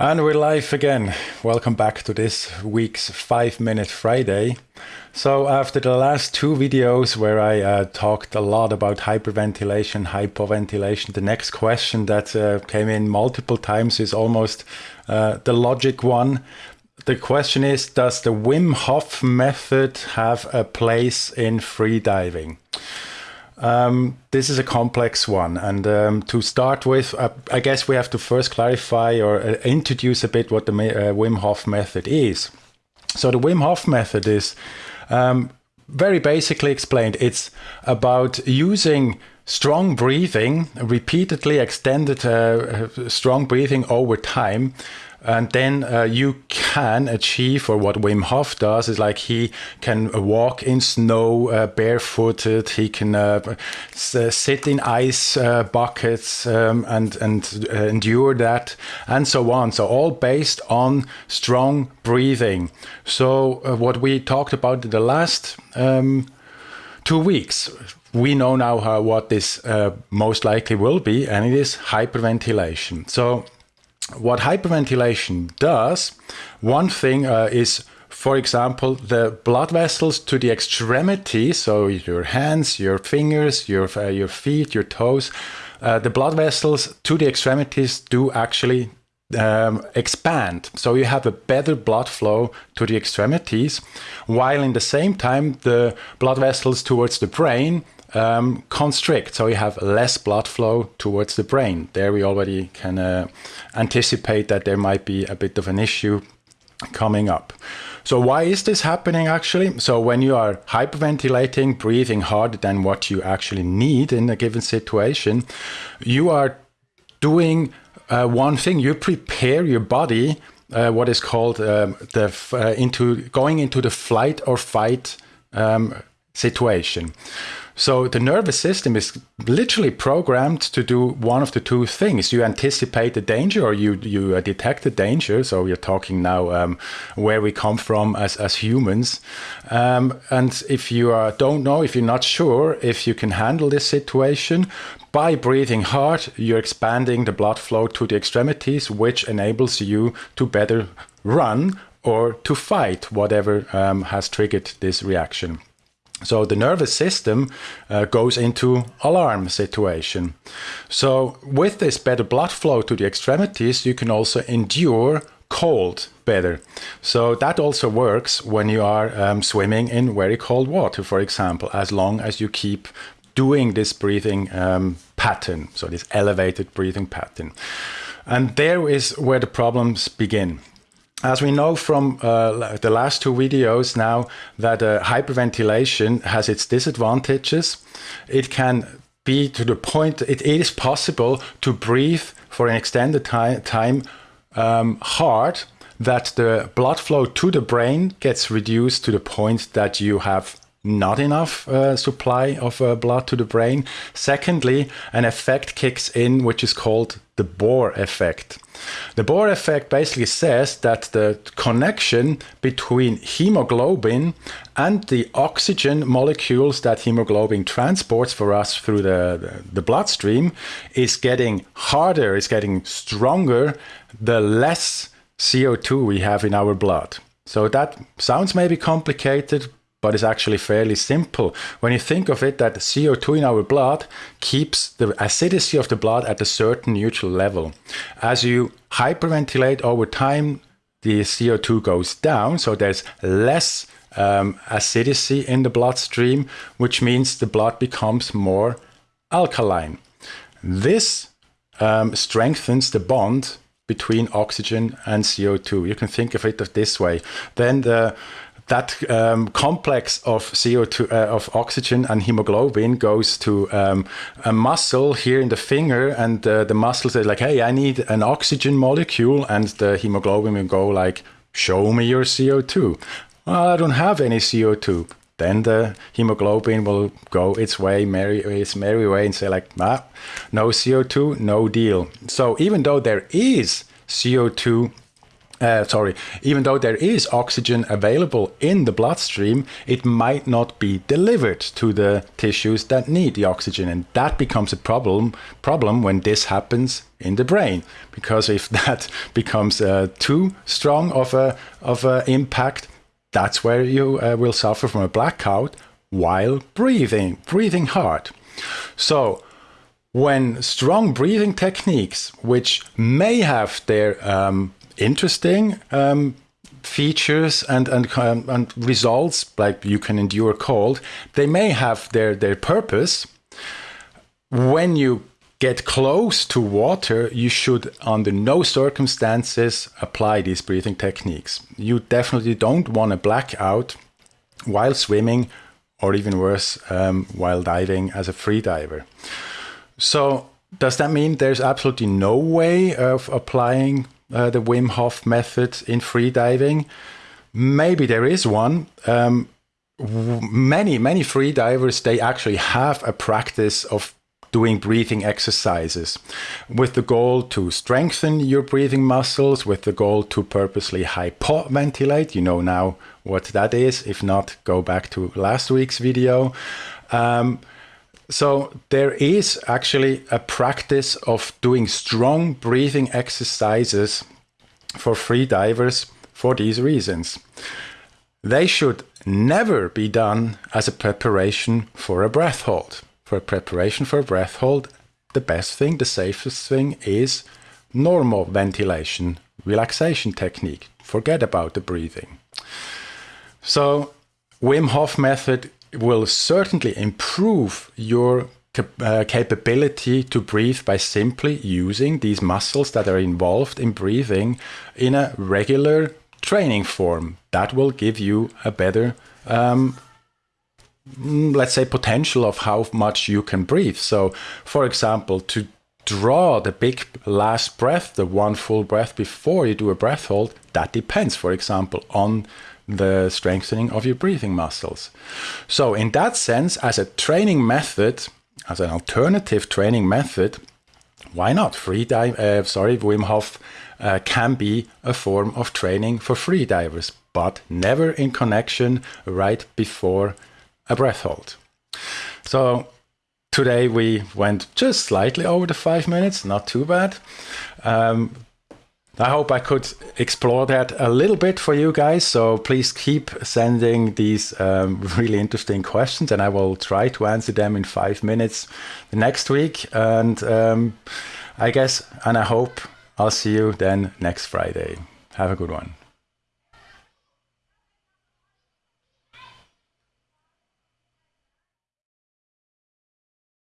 And we're live again. Welcome back to this week's 5 Minute Friday. So, after the last two videos where I uh, talked a lot about hyperventilation, hypoventilation, the next question that uh, came in multiple times is almost uh, the logic one. The question is Does the Wim Hof method have a place in freediving? Um, this is a complex one. And um, to start with, uh, I guess we have to first clarify or uh, introduce a bit what the uh, Wim Hof method is. So, the Wim Hof method is um, very basically explained it's about using strong breathing, repeatedly extended uh, strong breathing over time and then uh, you can achieve or what wim hof does is like he can walk in snow uh, barefooted. He can uh, uh sit in ice uh, buckets um, and and uh, endure that and so on. So all based on strong breathing. So what we talked about in the last um, two weeks we know now how, what this most likely will be and it is hyperventilation. So what hyperventilation does, one thing uh, is, for example, the blood vessels to the extremities, so your hands, your fingers, your, uh, your feet, your toes, uh, the blood vessels to the extremities do actually um, expand. So you have a better blood flow to the extremities, while in the same time, the blood vessels towards the brain um, constrict, so you have less blood flow towards the brain. There we already can uh, anticipate that there might be a bit of an issue coming up. So why is this happening actually? So when you are hyperventilating, breathing harder than what you actually need in a given situation, you are doing uh, one thing. You prepare your body, uh, what is called um, the uh, into going into the flight or fight um, situation. So the nervous system is literally programmed to do one of the two things. You anticipate the danger or you, you uh, detect the danger. So we're talking now um, where we come from as, as humans. Um, and if you uh, don't know, if you're not sure if you can handle this situation, by breathing hard, you're expanding the blood flow to the extremities, which enables you to better run or to fight whatever um, has triggered this reaction. So the nervous system uh, goes into alarm situation. So with this better blood flow to the extremities, you can also endure cold better. So that also works when you are um, swimming in very cold water, for example, as long as you keep doing this breathing um, pattern, so this elevated breathing pattern. And there is where the problems begin as we know from uh, the last two videos now that uh, hyperventilation has its disadvantages, it can be to the point it is possible to breathe for an extended time, time um, hard that the blood flow to the brain gets reduced to the point that you have not enough uh, supply of uh, blood to the brain. Secondly, an effect kicks in which is called the Bohr effect. The Bohr effect basically says that the connection between hemoglobin and the oxygen molecules that hemoglobin transports for us through the, the, the bloodstream is getting harder, is getting stronger, the less CO2 we have in our blood. So that sounds maybe complicated, but it's actually fairly simple. When you think of it, that CO2 in our blood keeps the acidity of the blood at a certain neutral level. As you hyperventilate over time, the CO2 goes down, so there's less um, acidity in the bloodstream, which means the blood becomes more alkaline. This um, strengthens the bond between oxygen and CO2. You can think of it this way. Then the that um, complex of CO2 uh, of oxygen and hemoglobin goes to um, a muscle here in the finger, and uh, the muscle says like, "Hey, I need an oxygen molecule," and the hemoglobin will go like, "Show me your CO2." Well, I don't have any CO2. Then the hemoglobin will go its way, merry its merry way, and say like, "Ah, no CO2, no deal." So even though there is CO2 uh, sorry, even though there is oxygen available in the bloodstream, it might not be delivered to the tissues that need the oxygen, and that becomes a problem problem when this happens in the brain. Because if that becomes uh, too strong of a of a impact, that's where you uh, will suffer from a blackout while breathing, breathing hard. So when strong breathing techniques, which may have their um, interesting um, features and, and, um, and results, like you can endure cold, they may have their, their purpose. When you get close to water, you should, under no circumstances, apply these breathing techniques. You definitely don't want to black out while swimming, or even worse, um, while diving as a free diver. So, does that mean there's absolutely no way of applying uh, the Wim Hof method in freediving? Maybe there is one. Um, many, many freedivers, they actually have a practice of doing breathing exercises with the goal to strengthen your breathing muscles, with the goal to purposely hypoventilate. You know now what that is. If not, go back to last week's video. Um, so there is actually a practice of doing strong breathing exercises for free divers for these reasons. They should never be done as a preparation for a breath hold. For a preparation for a breath hold, the best thing, the safest thing is normal ventilation, relaxation technique. Forget about the breathing. So Wim Hof method will certainly improve your uh, capability to breathe by simply using these muscles that are involved in breathing in a regular training form. That will give you a better, um, mm, let's say, potential of how much you can breathe. So, for example, to draw the big last breath, the one full breath before you do a breath hold, that depends, for example, on the strengthening of your breathing muscles. So, in that sense, as a training method, as an alternative training method, why not? Free dive, uh, sorry, Wim Hof uh, can be a form of training for free divers, but never in connection right before a breath hold. So today we went just slightly over the five minutes, not too bad. Um, I hope I could explore that a little bit for you guys. So please keep sending these um, really interesting questions, and I will try to answer them in five minutes next week. And um, I guess, and I hope I'll see you then next Friday. Have a good one.